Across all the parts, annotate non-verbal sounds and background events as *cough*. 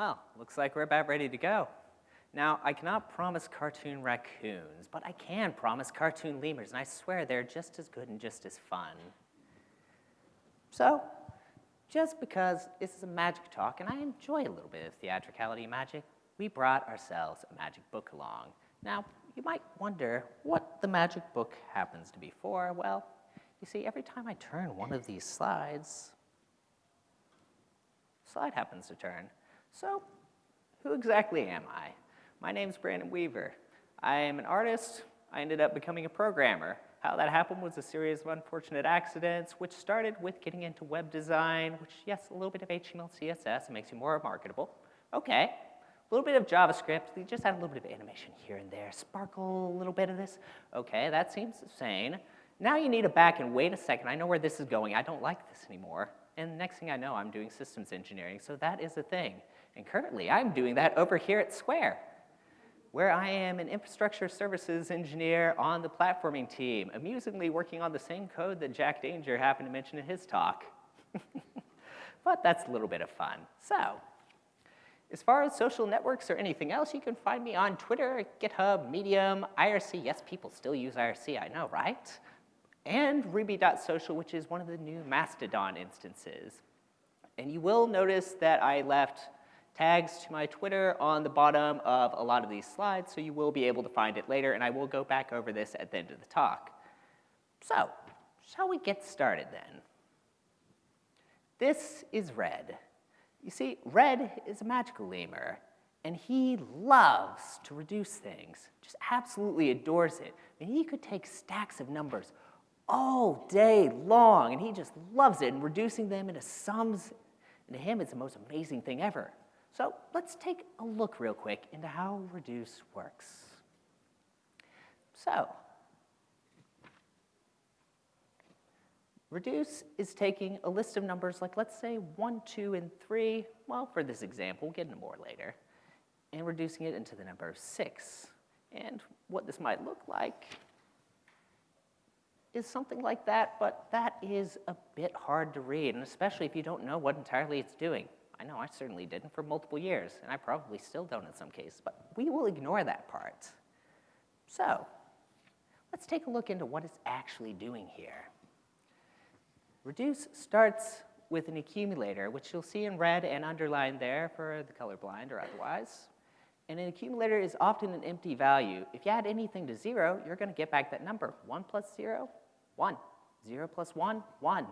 Well, looks like we're about ready to go. Now, I cannot promise cartoon raccoons, but I can promise cartoon lemurs, and I swear they're just as good and just as fun. So, just because this is a magic talk, and I enjoy a little bit of theatricality magic, we brought ourselves a magic book along. Now, you might wonder what the magic book happens to be for. Well, you see, every time I turn one of these slides, slide happens to turn. So, who exactly am I? My name's Brandon Weaver. I am an artist. I ended up becoming a programmer. How that happened was a series of unfortunate accidents, which started with getting into web design, which, yes, a little bit of HTML, CSS, it makes you more marketable. Okay. A little bit of JavaScript, you just add a little bit of animation here and there, sparkle a little bit of this. Okay, that seems sane. Now you need to back and wait a second, I know where this is going, I don't like this anymore. And next thing I know, I'm doing systems engineering, so that is a thing. And currently, I'm doing that over here at Square where I am an infrastructure services engineer on the platforming team, amusingly working on the same code that Jack Danger happened to mention in his talk. *laughs* but that's a little bit of fun. So, as far as social networks or anything else, you can find me on Twitter, GitHub, Medium, IRC. Yes, people still use IRC, I know, right? And Ruby.social, which is one of the new Mastodon instances. And you will notice that I left tags to my Twitter on the bottom of a lot of these slides, so you will be able to find it later, and I will go back over this at the end of the talk. So, shall we get started then? This is Red. You see, Red is a magical lemur, and he loves to reduce things, just absolutely adores it. I mean, he could take stacks of numbers all day long, and he just loves it, and reducing them into sums, and to him, it's the most amazing thing ever. So let's take a look real quick into how reduce works. So, reduce is taking a list of numbers like let's say 1, 2, and 3, well, for this example, we'll get into more later, and reducing it into the number of 6. And what this might look like is something like that, but that is a bit hard to read, and especially if you don't know what entirely it's doing. I know I certainly didn't for multiple years, and I probably still don't in some cases, but we will ignore that part. So, let's take a look into what it's actually doing here. Reduce starts with an accumulator, which you'll see in red and underlined there for the colorblind or otherwise. And an accumulator is often an empty value. If you add anything to zero, you're gonna get back that number. One plus zero, one. Zero plus one, one.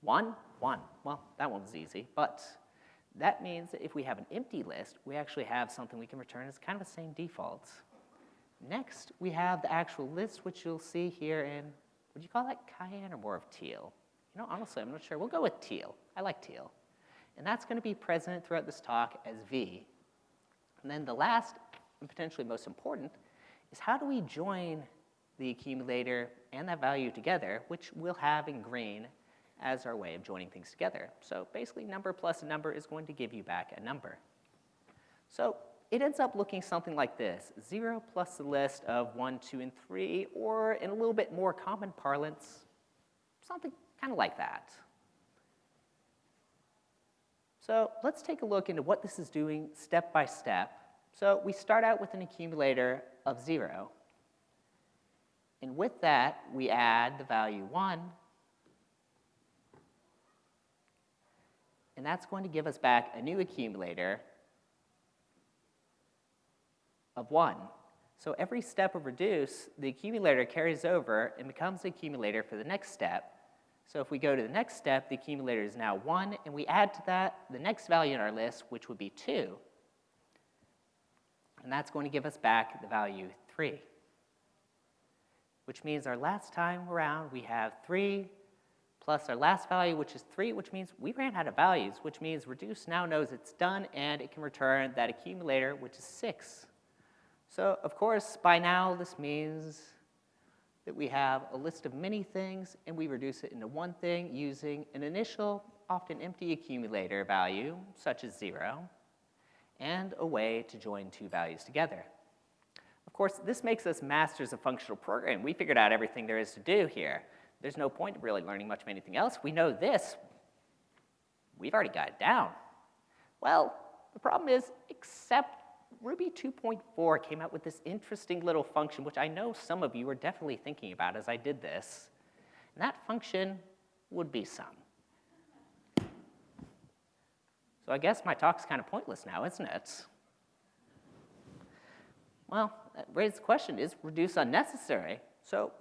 One, one. Well, that one's easy, but that means that if we have an empty list, we actually have something we can return as kind of the same defaults. Next, we have the actual list, which you'll see here in, would you call that cayenne or more of teal? You know, honestly, I'm not sure. We'll go with teal. I like teal. And that's going to be present throughout this talk as V. And then the last, and potentially most important, is how do we join the accumulator and that value together, which we'll have in green as our way of joining things together. So basically, number plus a number is going to give you back a number. So it ends up looking something like this, 0 plus the list of 1, 2, and 3, or in a little bit more common parlance, something kind of like that. So let's take a look into what this is doing step by step. So we start out with an accumulator of 0. And with that, we add the value 1 and that's going to give us back a new accumulator of 1. So every step of reduce, the accumulator carries over and becomes the accumulator for the next step. So if we go to the next step, the accumulator is now 1, and we add to that the next value in our list, which would be 2. And that's going to give us back the value 3. Which means our last time around, we have 3 plus our last value, which is 3, which means we ran out of values, which means reduce now knows it's done, and it can return that accumulator, which is 6. So, of course, by now this means that we have a list of many things, and we reduce it into one thing using an initial, often empty accumulator value, such as 0, and a way to join two values together. Of course, this makes us masters of functional programming. We figured out everything there is to do here. There's no point in really learning much of anything else. We know this. We've already got it down. Well, the problem is, except Ruby 2.4 came out with this interesting little function, which I know some of you were definitely thinking about as I did this. And that function would be sum. So I guess my talk's kind of pointless now, isn't it? Well, that raises the question, is reduce unnecessary? So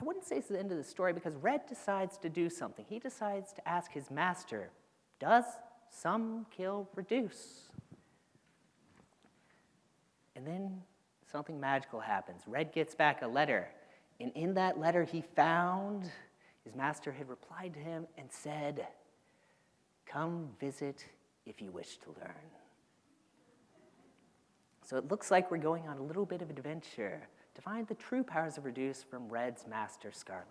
I wouldn't say it's the end of the story because Red decides to do something. He decides to ask his master, does sum kill reduce? And then something magical happens. Red gets back a letter, and in that letter he found his master had replied to him and said, Come visit if you wish to learn. So it looks like we're going on a little bit of adventure to find the true powers of Reduce from Red's master Scarlet.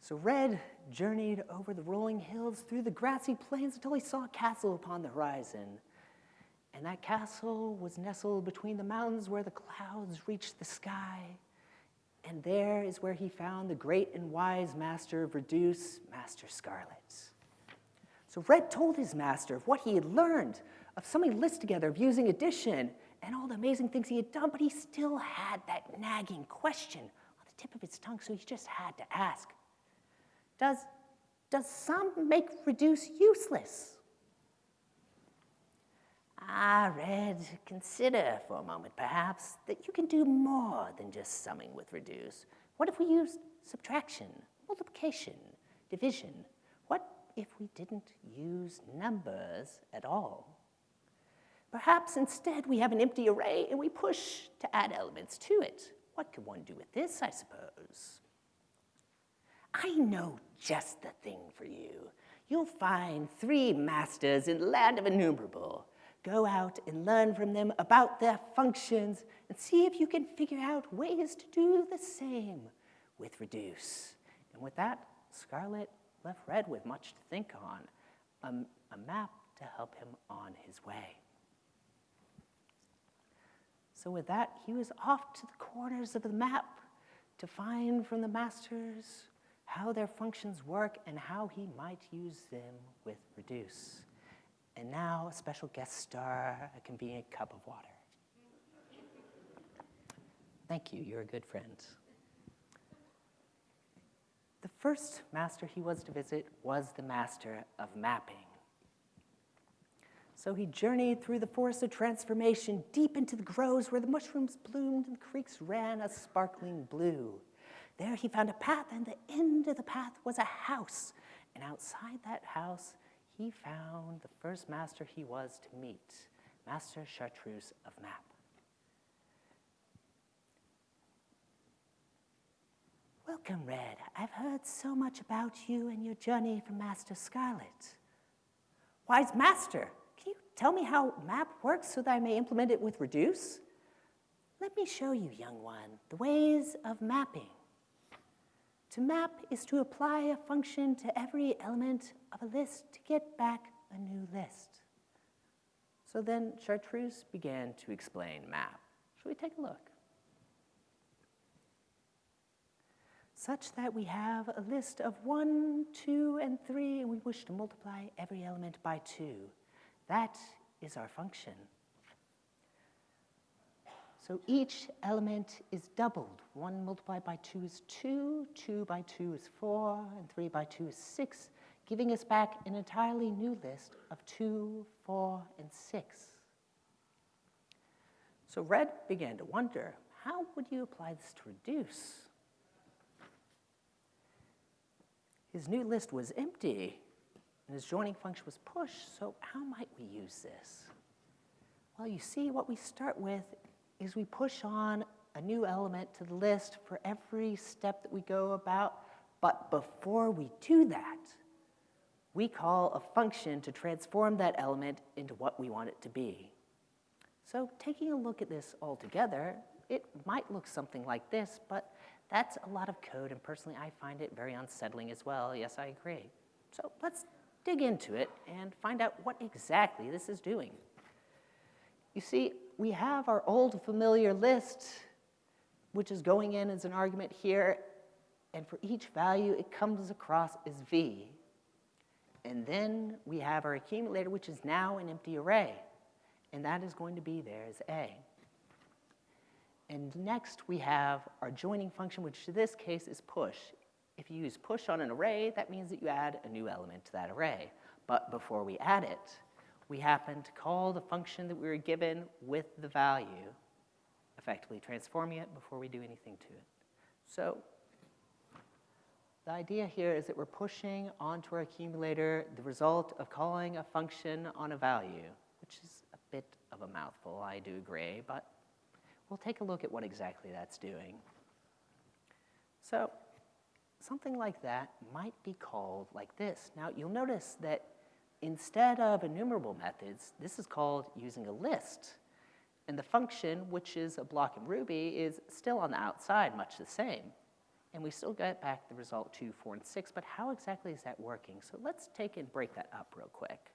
So Red journeyed over the rolling hills through the grassy plains until he saw a castle upon the horizon. And that castle was nestled between the mountains where the clouds reached the sky. And there is where he found the great and wise master of Reduce, Master Scarlet. So Red told his master of what he had learned, of summing lists together, of using addition, and all the amazing things he had done, but he still had that nagging question on the tip of his tongue, so he just had to ask, does, does sum make reduce useless? Ah, Red, consider for a moment, perhaps, that you can do more than just summing with reduce. What if we used subtraction, multiplication, division? What if we didn't use numbers at all? Perhaps instead we have an empty array and we push to add elements to it. What could one do with this, I suppose? I know just the thing for you. You'll find three masters in the land of enumerable. Go out and learn from them about their functions and see if you can figure out ways to do the same with reduce. And with that, Scarlet left Red with much to think on, a, a map to help him on his way. So with that, he was off to the corners of the map to find from the masters how their functions work and how he might use them with reduce. And now a special guest star, a convenient cup of water. Thank you, you're a good friend. The first master he was to visit was the master of mapping. So he journeyed through the forest of transformation, deep into the groves where the mushrooms bloomed and the creeks ran a sparkling blue. There he found a path, and the end of the path was a house. And outside that house, he found the first master he was to meet, Master Chartreuse of Map. Welcome, Red. I've heard so much about you and your journey from Master Scarlet. Wise Master, tell me how map works so that I may implement it with reduce? Let me show you, young one, the ways of mapping. To map is to apply a function to every element of a list to get back a new list. So then Chartreuse began to explain map. Shall we take a look? Such that we have a list of 1, 2, and 3, and we wish to multiply every element by 2. That is our function. So each element is doubled. 1 multiplied by 2 is 2, 2 by 2 is 4, and 3 by 2 is 6, giving us back an entirely new list of 2, 4, and 6. So Red began to wonder, how would you apply this to reduce? His new list was empty, and his joining function was push, so how might we use this? Well, you see, what we start with is we push on a new element to the list for every step that we go about, but before we do that, we call a function to transform that element into what we want it to be. So taking a look at this all together, it might look something like this, but that's a lot of code, and personally I find it very unsettling as well. Yes, I agree. So let's dig into it and find out what exactly this is doing. You see, we have our old familiar list, which is going in as an argument here, and for each value it comes across as v. And then we have our accumulator, which is now an empty array. And that is going to be there as A. And next we have our joining function, which in this case is push. If you use push on an array, that means that you add a new element to that array. But before we add it, we happen to call the function that we were given with the value, effectively transforming it before we do anything to it. So the idea here is that we're pushing onto our accumulator the result of calling a function on a value, which is a bit of a mouthful, I do agree, but we'll take a look at what exactly that's doing. So something like that might be called like this. Now, you'll notice that instead of enumerable methods, this is called using a list. And the function, which is a block in Ruby, is still on the outside, much the same. And we still get back the result 2, 4, and 6, but how exactly is that working? So let's take and break that up real quick.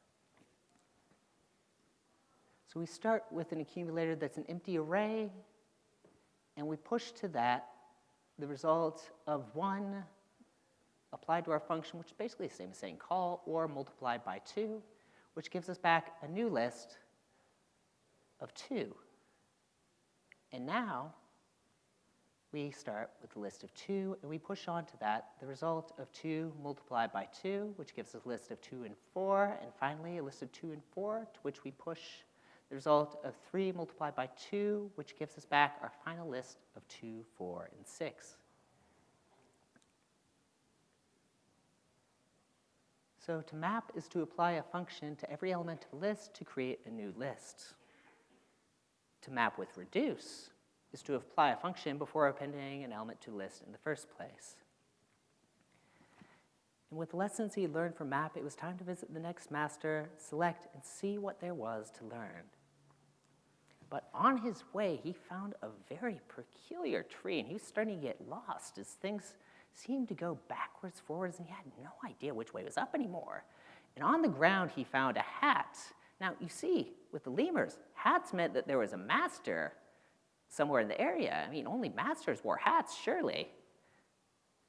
So we start with an accumulator that's an empty array, and we push to that the result of 1 applied to our function, which is basically the same as saying call, or multiplied by 2, which gives us back a new list of 2. And now we start with a list of 2, and we push on to that the result of 2 multiplied by 2, which gives us a list of 2 and 4, and finally a list of 2 and 4, to which we push the result of 3 multiplied by 2, which gives us back our final list of 2, 4, and 6. So to map is to apply a function to every element of a list to create a new list. To map with reduce is to apply a function before appending an element to list in the first place. And with the lessons he learned from map, it was time to visit the next master, select, and see what there was to learn. But on his way, he found a very peculiar tree, and he was starting to get lost as things seemed to go backwards, forwards, and he had no idea which way was up anymore. And on the ground, he found a hat. Now, you see, with the lemurs, hats meant that there was a master somewhere in the area. I mean, only masters wore hats, surely.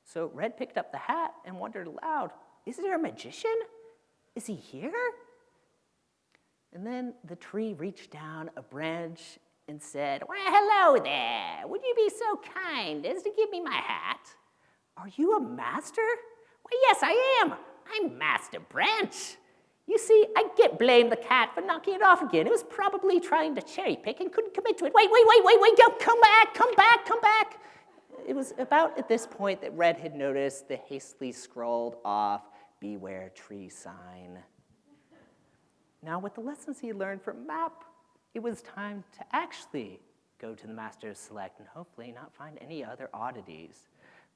So Red picked up the hat and wondered aloud, is there a magician? Is he here? And then the tree reached down a branch and said, well, hello there. Would you be so kind as to give me my hat? Are you a master? Why, yes, I am. I'm Master Branch. You see, I get blame the cat for knocking it off again. It was probably trying to cherry pick and couldn't commit to it. Wait, wait, wait, wait, wait, don't come back, come back, come back. It was about at this point that Red had noticed the hastily scrawled off beware tree sign. Now, with the lessons he learned from MAP, it was time to actually go to the master's select and hopefully not find any other oddities.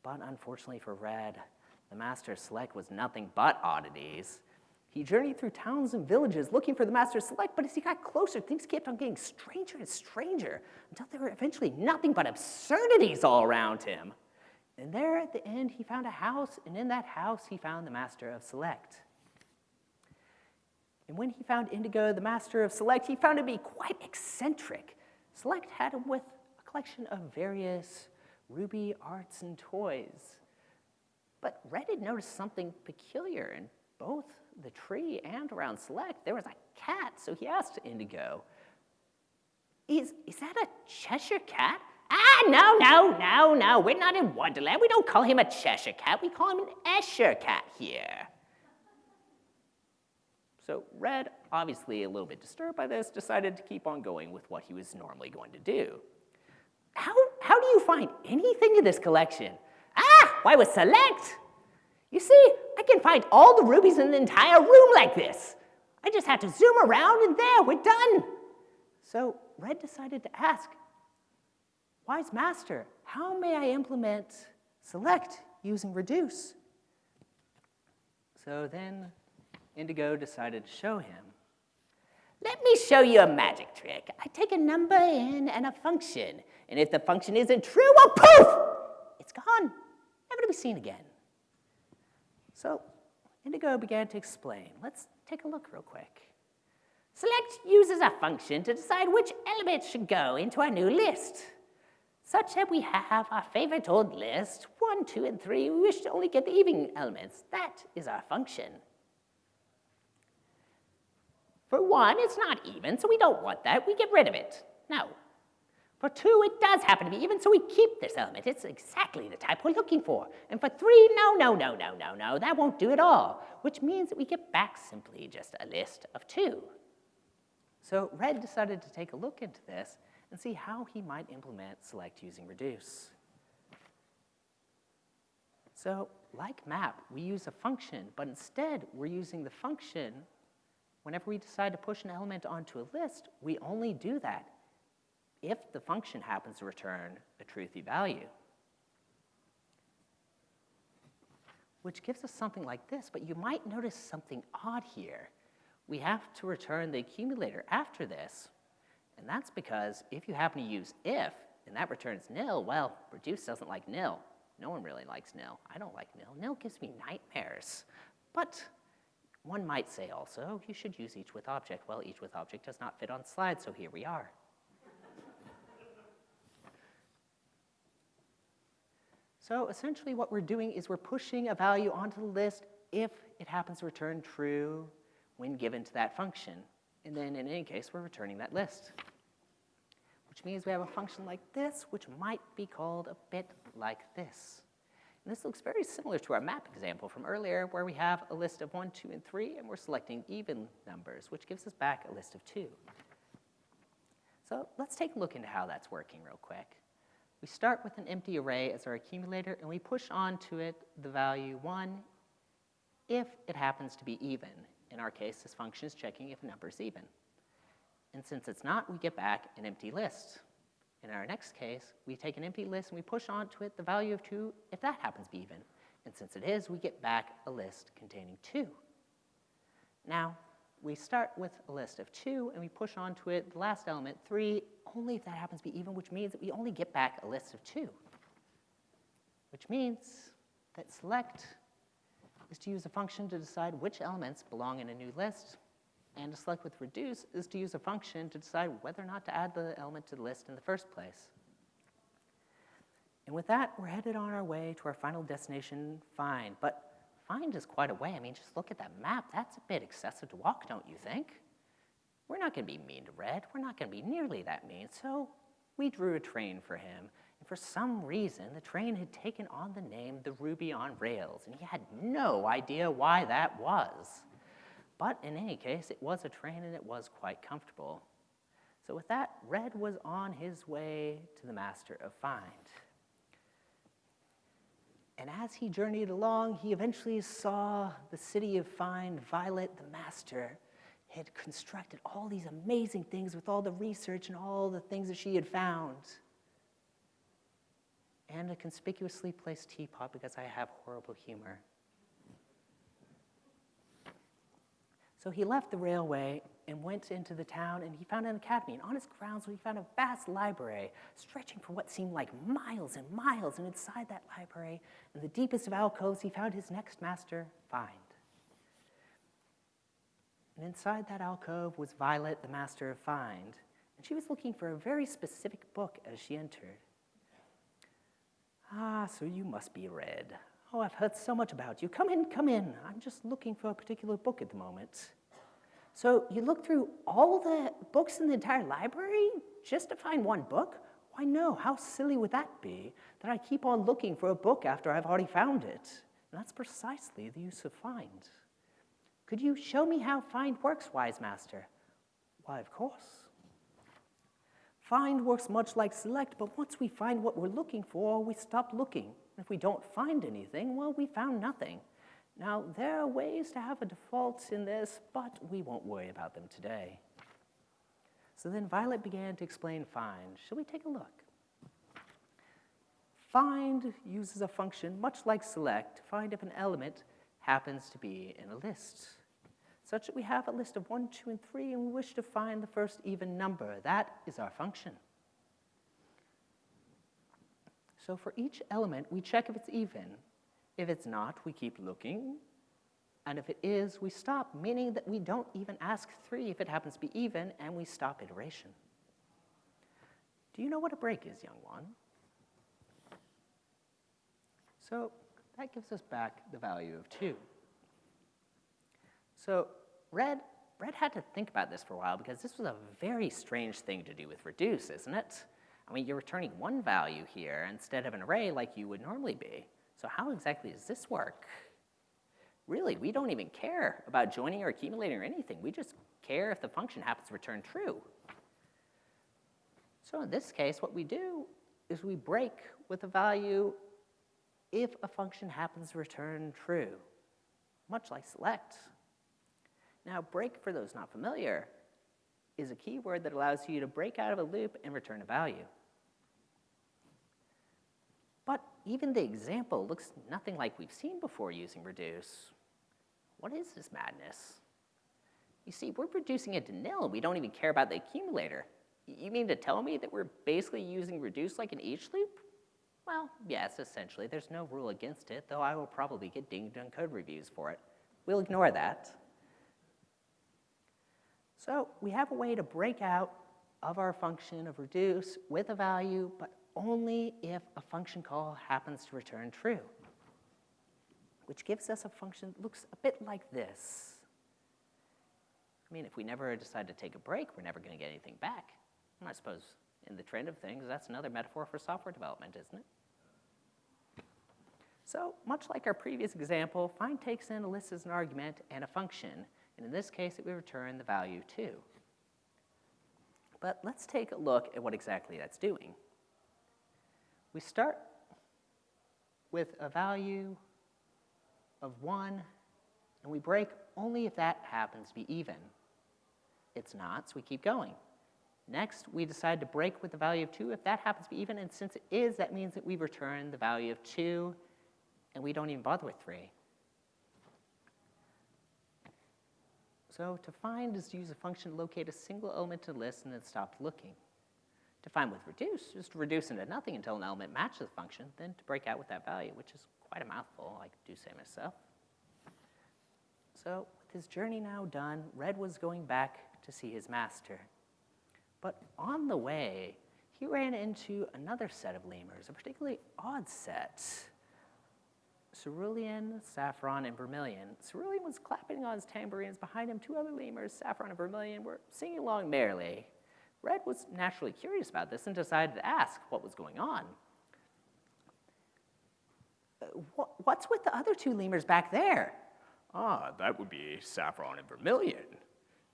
But unfortunately for Red, the master's select was nothing but oddities. He journeyed through towns and villages looking for the master's select, but as he got closer, things kept on getting stranger and stranger until there were eventually nothing but absurdities all around him. And there at the end, he found a house, and in that house, he found the master of select. And when he found Indigo, the master of select, he found him to be quite eccentric. Select had him with a collection of various ruby arts and toys. But Red had noticed something peculiar in both the tree and around Select, there was a cat, so he asked Indigo, is, is that a Cheshire cat? Ah, no, no, no, no, we're not in Wonderland. We don't call him a Cheshire cat, we call him an Escher cat here. So Red, obviously a little bit disturbed by this, decided to keep on going with what he was normally going to do. How, how do you find anything in this collection? Ah, why with Select? You see, I can find all the rubies in the entire room like this. I just have to zoom around and there, we're done. So Red decided to ask, Wise Master, how may I implement select using reduce? So then Indigo decided to show him. Let me show you a magic trick. I take a number in and a function, and if the function isn't true, well, poof, it's gone, never to be seen again. So Indigo began to explain. Let's take a look real quick. Select uses a function to decide which elements should go into our new list. Such that we have our favorite old list, 1, 2, and 3, we wish to only get the evening elements. That is our function. For 1, it's not even, so we don't want that. We get rid of it. No. For 2, it does happen to be even, so we keep this element. It's exactly the type we're looking for. And for 3, no, no, no, no, no, no, that won't do at all, which means that we get back simply just a list of 2. So Red decided to take a look into this and see how he might implement select using reduce. So like map, we use a function, but instead we're using the function whenever we decide to push an element onto a list, we only do that if the function happens to return a truthy value. Which gives us something like this, but you might notice something odd here. We have to return the accumulator after this, and that's because if you happen to use if, and that returns nil, well, reduce doesn't like nil. No one really likes nil. I don't like nil. Nil gives me nightmares. But one might say also, you should use each with object. Well, each with object does not fit on slide, so here we are. So essentially what we're doing is we're pushing a value onto the list if it happens to return true when given to that function. And then in any case, we're returning that list which means we have a function like this, which might be called a bit like this. And this looks very similar to our map example from earlier, where we have a list of 1, 2, and 3, and we're selecting even numbers, which gives us back a list of 2. So let's take a look into how that's working real quick. We start with an empty array as our accumulator, and we push onto it the value 1 if it happens to be even. In our case, this function is checking if a number is even. And since it's not, we get back an empty list. In our next case, we take an empty list and we push onto it the value of 2 if that happens to be even. And since it is, we get back a list containing 2. Now, we start with a list of 2 and we push onto it the last element, 3, only if that happens to be even, which means that we only get back a list of 2. Which means that select is to use a function to decide which elements belong in a new list and to select with reduce is to use a function to decide whether or not to add the element to the list in the first place. And with that, we're headed on our way to our final destination, find. But find is quite a way. I mean, just look at that map. That's a bit excessive to walk, don't you think? We're not going to be mean to Red. We're not going to be nearly that mean. So we drew a train for him. And for some reason, the train had taken on the name the Ruby on Rails, and he had no idea why that was. But in any case, it was a train and it was quite comfortable. So with that, Red was on his way to the master of Find. And as he journeyed along, he eventually saw the city of Fine, Violet, the master, had constructed all these amazing things with all the research and all the things that she had found. And a conspicuously placed teapot because I have horrible humor. So he left the railway and went into the town and he found an academy. And on its grounds, he found a vast library stretching for what seemed like miles and miles. And inside that library, in the deepest of alcoves, he found his next master, Find. And inside that alcove was Violet, the master of Find. And she was looking for a very specific book as she entered. Ah, so you must be Red. Oh, I've heard so much about you. Come in, come in. I'm just looking for a particular book at the moment. So you look through all the books in the entire library just to find one book? Why no, how silly would that be, that I keep on looking for a book after I've already found it? And that's precisely the use of find. Could you show me how find works, wise master? Why, of course. Find works much like select, but once we find what we're looking for, we stop looking. If we don't find anything, well, we found nothing. Now, there are ways to have a default in this, but we won't worry about them today. So then Violet began to explain find. Shall we take a look? Find uses a function much like select to find if an element happens to be in a list, such that we have a list of 1, 2, and 3, and we wish to find the first even number. That is our function. So for each element, we check if it's even, if it's not, we keep looking. And if it is, we stop, meaning that we don't even ask 3 if it happens to be even, and we stop iteration. Do you know what a break is, young one? So that gives us back the value of 2. So red Red had to think about this for a while because this was a very strange thing to do with reduce, isn't it? I mean, you're returning one value here instead of an array like you would normally be. So how exactly does this work? Really, we don't even care about joining or accumulating or anything. We just care if the function happens to return true. So in this case, what we do is we break with a value if a function happens to return true, much like select. Now, break, for those not familiar, is a keyword that allows you to break out of a loop and return a value. But even the example looks nothing like we've seen before using reduce. What is this madness? You see, we're reducing it to nil. We don't even care about the accumulator. You mean to tell me that we're basically using reduce like an each loop? Well, yes, essentially. There's no rule against it, though I will probably get dinged on code reviews for it. We'll ignore that. So we have a way to break out of our function of reduce with a value, but only if a function call happens to return true, which gives us a function that looks a bit like this. I mean, if we never decide to take a break, we're never going to get anything back. And I suppose in the trend of things, that's another metaphor for software development, isn't it? So much like our previous example, find takes in a list as an argument and a function, and in this case, it will return the value 2. But let's take a look at what exactly that's doing. We start with a value of 1, and we break only if that happens to be even. It's not, so we keep going. Next, we decide to break with the value of 2 if that happens to be even, and since it is, that means that we return the value of 2, and we don't even bother with 3. So to find is to use a function to locate a single element a list and then stop looking. To find with reduce is to reduce into nothing until an element matches the function, then to break out with that value, which is quite a mouthful, I do say myself. So with his journey now done, Red was going back to see his master. But on the way, he ran into another set of lemurs, a particularly odd set. Cerulean, Saffron, and Vermilion. Cerulean was clapping on his tambourines. Behind him, two other lemurs, Saffron and Vermilion, were singing along merrily. Red was naturally curious about this and decided to ask what was going on. Uh, what's with the other two lemurs back there? Ah, that would be Saffron and Vermilion.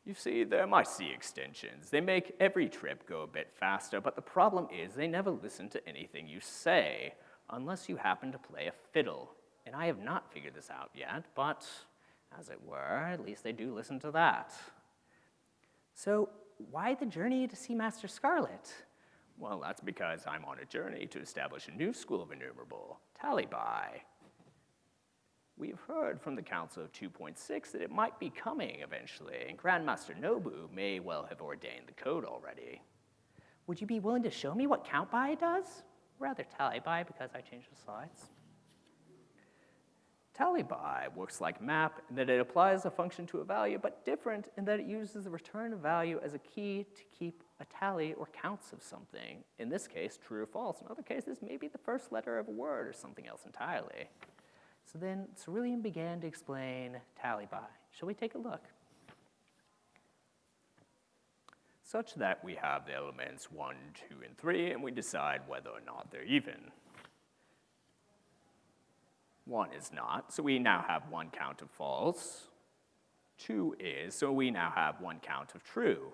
You see, they're my C extensions. They make every trip go a bit faster, but the problem is they never listen to anything you say, unless you happen to play a fiddle. And I have not figured this out yet, but as it were, at least they do listen to that. So why the journey to see Master Scarlet? Well, that's because I'm on a journey to establish a new school of enumerable, tally by. We've heard from the Council of 2.6 that it might be coming eventually, and Grandmaster Nobu may well have ordained the code already. Would you be willing to show me what count by does? Rather tally by because I changed the slides. Tally by works like map in that it applies a function to a value, but different in that it uses the return value as a key to keep a tally or counts of something. In this case, true or false. In other cases, maybe the first letter of a word or something else entirely. So then Cerulean began to explain tally by. Shall we take a look? Such that we have the elements 1, 2, and 3, and we decide whether or not they're even. 1 is not, so we now have one count of false. 2 is, so we now have one count of true.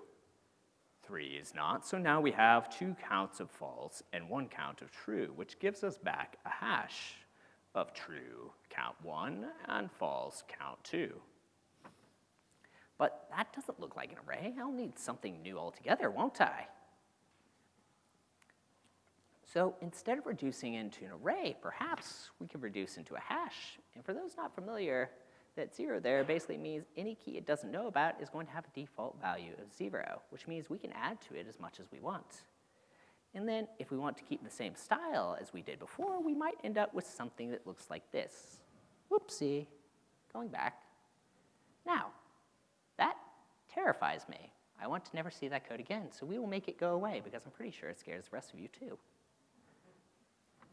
3 is not, so now we have two counts of false and one count of true, which gives us back a hash of true count 1 and false count 2. But that doesn't look like an array. I'll need something new altogether, won't I? So instead of reducing into an array, perhaps we could reduce into a hash. And for those not familiar, that zero there basically means any key it doesn't know about is going to have a default value of zero, which means we can add to it as much as we want. And then if we want to keep the same style as we did before, we might end up with something that looks like this. Whoopsie, going back. Now, that terrifies me. I want to never see that code again, so we will make it go away because I'm pretty sure it scares the rest of you too.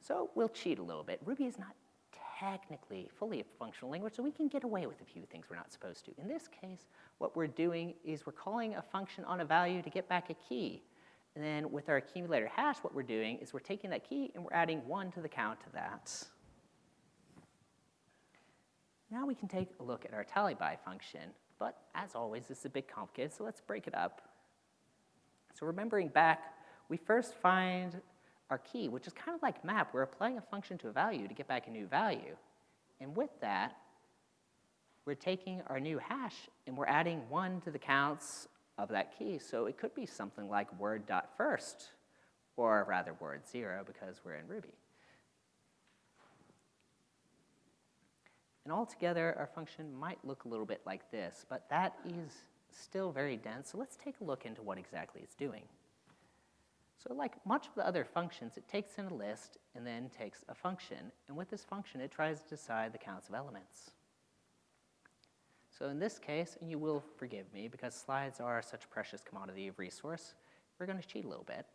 So we'll cheat a little bit. Ruby is not technically fully a functional language, so we can get away with a few things we're not supposed to. In this case, what we're doing is we're calling a function on a value to get back a key. And then with our accumulator hash, what we're doing is we're taking that key and we're adding one to the count of that. Now we can take a look at our tally by function, but as always, this is a bit complicated, so let's break it up. So remembering back, we first find our key, which is kind of like map. We're applying a function to a value to get back a new value. And with that, we're taking our new hash and we're adding one to the counts of that key. So it could be something like word dot first, or rather word zero because we're in Ruby. And altogether, our function might look a little bit like this, but that is still very dense. So let's take a look into what exactly it's doing. So like much of the other functions, it takes in a list and then takes a function. And with this function, it tries to decide the counts of elements. So in this case, and you will forgive me because slides are such a precious commodity of resource, we're going to cheat a little bit.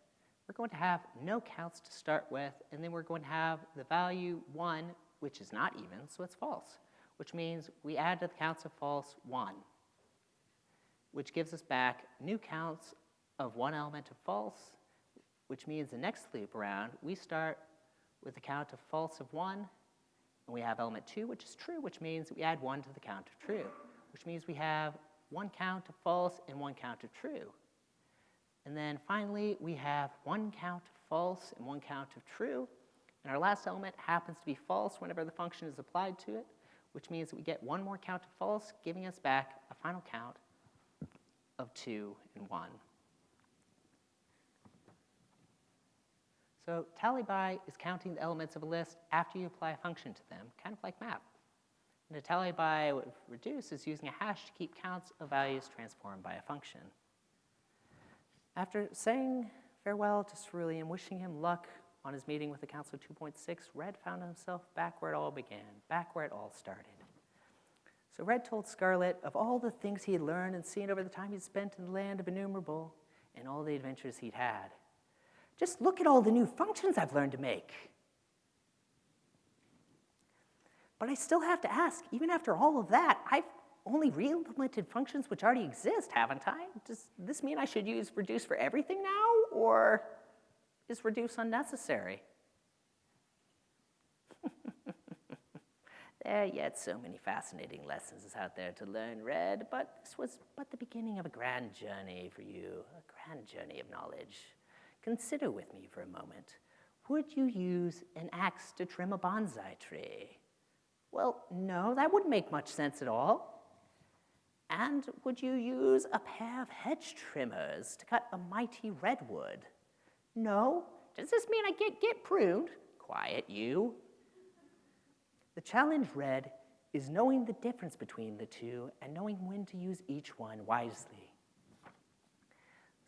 We're going to have no counts to start with, and then we're going to have the value 1, which is not even, so it's false, which means we add to the counts of false 1, which gives us back new counts of one element of false which means the next loop around, we start with a count of false of 1, and we have element 2, which is true, which means we add 1 to the count of true, which means we have one count of false and one count of true. And then finally, we have one count of false and one count of true, and our last element happens to be false whenever the function is applied to it, which means we get one more count of false, giving us back a final count of 2 and 1. So tally by is counting the elements of a list after you apply a function to them, kind of like map. And a tally by with reduce is using a hash to keep counts of values transformed by a function. After saying farewell to Cerulean, wishing him luck on his meeting with the Council 2.6, Red found himself back where it all began, back where it all started. So Red told Scarlet of all the things he had learned and seen over the time he'd spent in the land of enumerable and all the adventures he'd had. Just look at all the new functions I've learned to make. But I still have to ask, even after all of that, I've only re-implemented functions which already exist, haven't I? Does this mean I should use reduce for everything now, or is reduce unnecessary? *laughs* there are yet so many fascinating lessons out there to learn, Red, but this was but the beginning of a grand journey for you, a grand journey of knowledge. Consider with me for a moment. Would you use an axe to trim a bonsai tree? Well, no, that wouldn't make much sense at all. And would you use a pair of hedge trimmers to cut a mighty redwood? No. Does this mean I get, get pruned? Quiet, you. The challenge, Red, is knowing the difference between the two and knowing when to use each one wisely.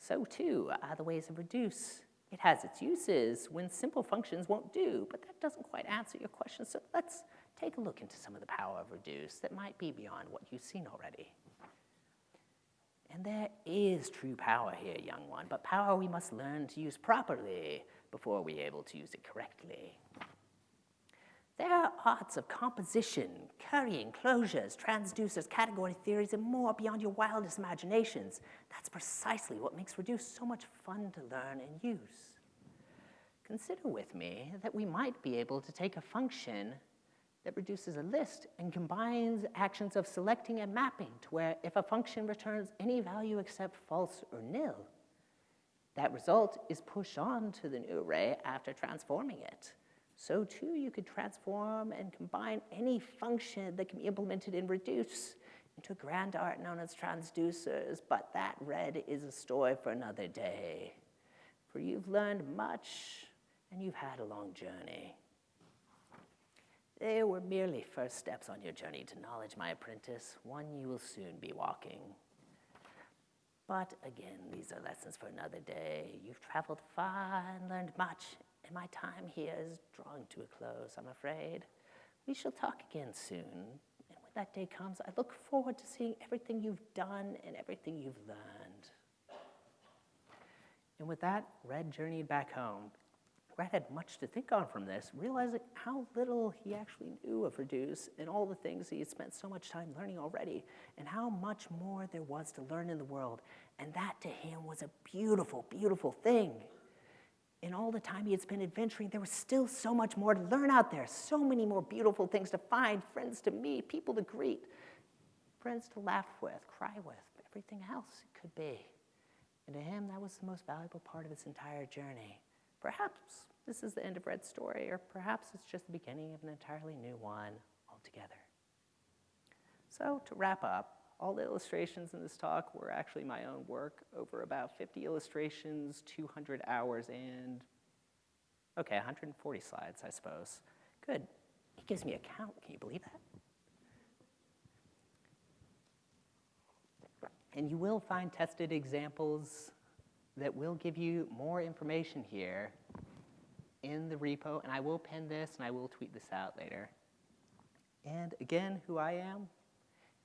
So too are the ways of reduce. It has its uses when simple functions won't do, but that doesn't quite answer your question. So let's take a look into some of the power of reduce that might be beyond what you've seen already. And there is true power here, young one, but power we must learn to use properly before we're able to use it correctly. There are arts of composition, currying, closures, transducers, category theories, and more beyond your wildest imaginations. That's precisely what makes Reduce so much fun to learn and use. Consider with me that we might be able to take a function that reduces a list and combines actions of selecting and mapping to where if a function returns any value except false or nil, that result is pushed on to the new array after transforming it. So too, you could transform and combine any function that can be implemented in reduce into a grand art known as transducers, but that red is a story for another day. For you've learned much and you've had a long journey. They were merely first steps on your journey to knowledge, my apprentice, one you will soon be walking. But again, these are lessons for another day. You've traveled far and learned much, and my time here is drawing to a close, I'm afraid. We shall talk again soon, and when that day comes, I look forward to seeing everything you've done and everything you've learned. And with that, Red journeyed back home, Red had much to think on from this, realizing how little he actually knew of Reduce and all the things he had spent so much time learning already, and how much more there was to learn in the world. And that to him was a beautiful, beautiful thing. In all the time he had spent adventuring, there was still so much more to learn out there, so many more beautiful things to find, friends to meet, people to greet, friends to laugh with, cry with, everything else it could be. And to him, that was the most valuable part of his entire journey. Perhaps this is the end of Red's story, or perhaps it's just the beginning of an entirely new one altogether. So, to wrap up, all the illustrations in this talk were actually my own work over about 50 illustrations, 200 hours, and okay, 140 slides, I suppose. Good. It gives me a count. Can you believe that? And you will find tested examples that will give you more information here in the repo, and I will pin this and I will tweet this out later. And again, who I am,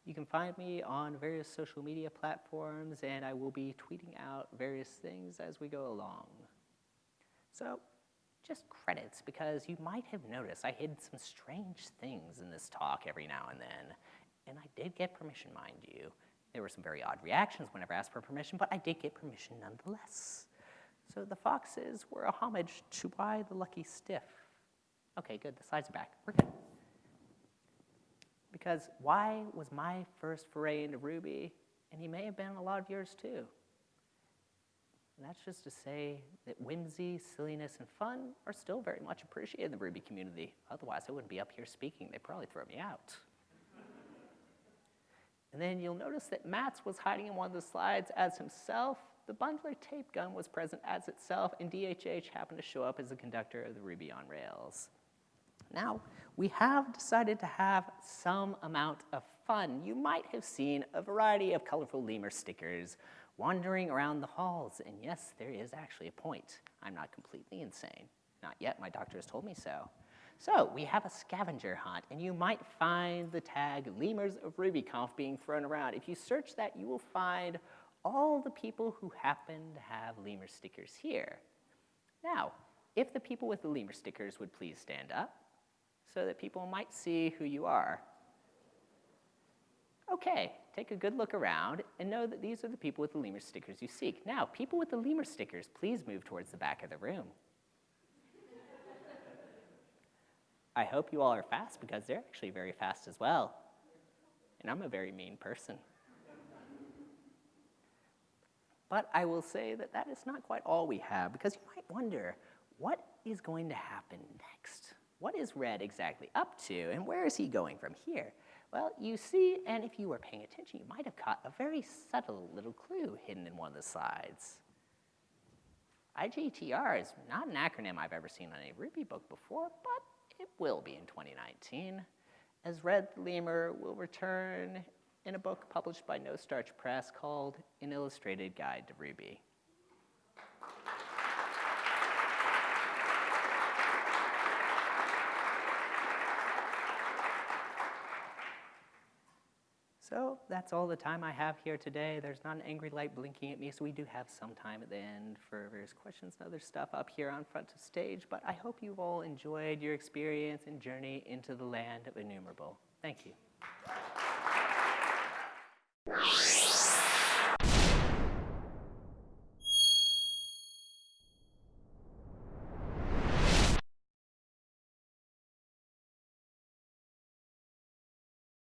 you can find me on various social media platforms, and I will be tweeting out various things as we go along. So, just credits, because you might have noticed I hid some strange things in this talk every now and then, and I did get permission, mind you. There were some very odd reactions whenever I asked for permission, but I did get permission nonetheless. So the foxes were a homage to why the lucky stiff. Okay, good, the slides are back. We're good. Because why was my first foray into Ruby, and he may have been a lot of yours too. And that's just to say that whimsy, silliness, and fun are still very much appreciated in the Ruby community. Otherwise, I wouldn't be up here speaking. They'd probably throw me out. *laughs* And then you'll notice that Matz was hiding in one of the slides as himself. The bundler tape gun was present as itself, and DHH happened to show up as the conductor of the Ruby on Rails. Now, we have decided to have some amount of fun. You might have seen a variety of colorful lemur stickers wandering around the halls, and yes, there is actually a point. I'm not completely insane. Not yet, my doctor has told me so. So we have a scavenger hunt, and you might find the tag Lemurs of RubyConf being thrown around. If you search that, you will find all the people who happen to have lemur stickers here. Now, if the people with the lemur stickers would please stand up so that people might see who you are. Okay, take a good look around and know that these are the people with the lemur stickers you seek. Now, people with the lemur stickers, please move towards the back of the room. I hope you all are fast because they're actually very fast as well. And I'm a very mean person. But I will say that that is not quite all we have because you might wonder what is going to happen next? What is Red exactly up to and where is he going from here? Well, you see, and if you were paying attention, you might have caught a very subtle little clue hidden in one of the slides. IGTR is not an acronym I've ever seen on a Ruby book before, but it will be in 2019, as Red Lemur will return in a book published by No Starch Press called An Illustrated Guide to Ruby. So that's all the time I have here today. There's not an angry light blinking at me, so we do have some time at the end for various questions and other stuff up here on front of stage. But I hope you've all enjoyed your experience and journey into the land of Enumerable. Thank you.